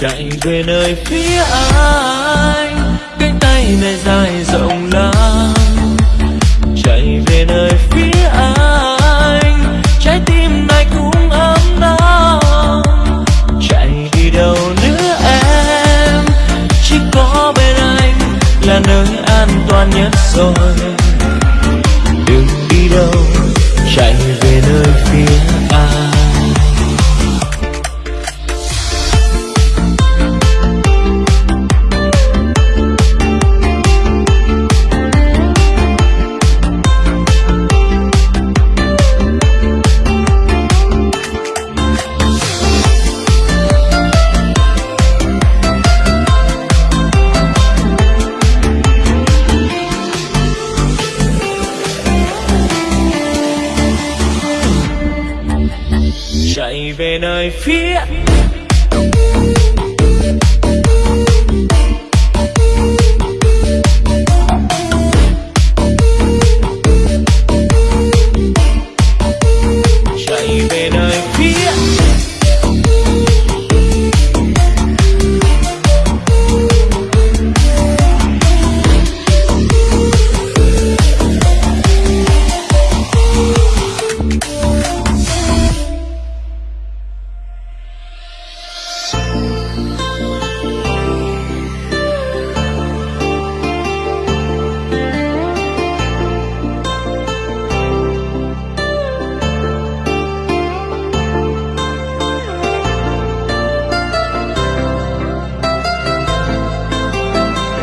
chạy về nơi phía anh, cánh tay này dài rộng lắm chạy về nơi phía anh, trái tim này cũng ấm nóng chạy đi đâu nữa em, chỉ có bên anh là nơi an toàn nhất rồi. về nơi phía.